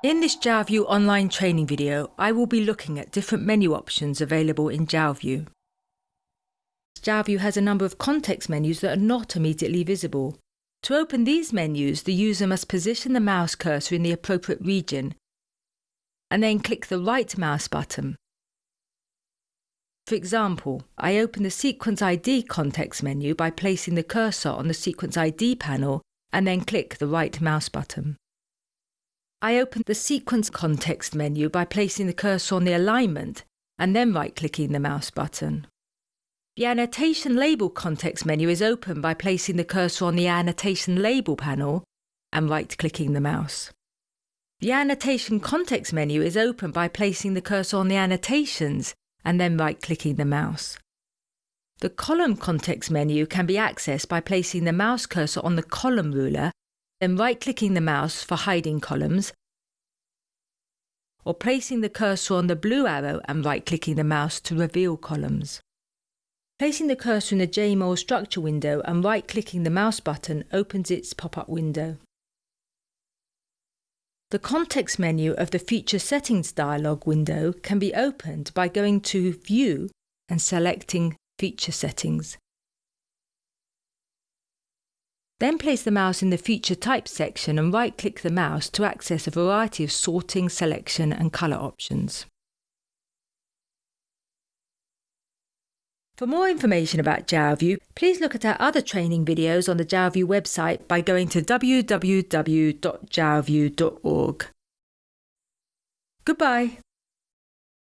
In this Jalview online training video, I will be looking at different menu options available in Jalview. Jalview has a number of context menus that are not immediately visible. To open these menus, the user must position the mouse cursor in the appropriate region and then click the right mouse button. For example, I open the Sequence ID context menu by placing the cursor on the Sequence ID panel and then click the right mouse button. I open the Sequence context menu by placing the cursor on the alignment and then right-clicking the mouse button. The Annotation Label context menu is open by placing the cursor on the Annotation Label panel and right-clicking the mouse. The Annotation context menu is open by placing the cursor on the annotations and then right-clicking the mouse. The Column context menu can be accessed by placing the mouse cursor on the column ruler then right-clicking the mouse for hiding columns, or placing the cursor on the blue arrow and right-clicking the mouse to reveal columns. Placing the cursor in the JMOL structure window and right-clicking the mouse button opens its pop-up window. The context menu of the Feature Settings dialog window can be opened by going to View and selecting Feature Settings. Then place the mouse in the Feature Type section and right-click the mouse to access a variety of sorting, selection and colour options. For more information about Jalview, please look at our other training videos on the Jalview website by going to www.jalview.org. Goodbye.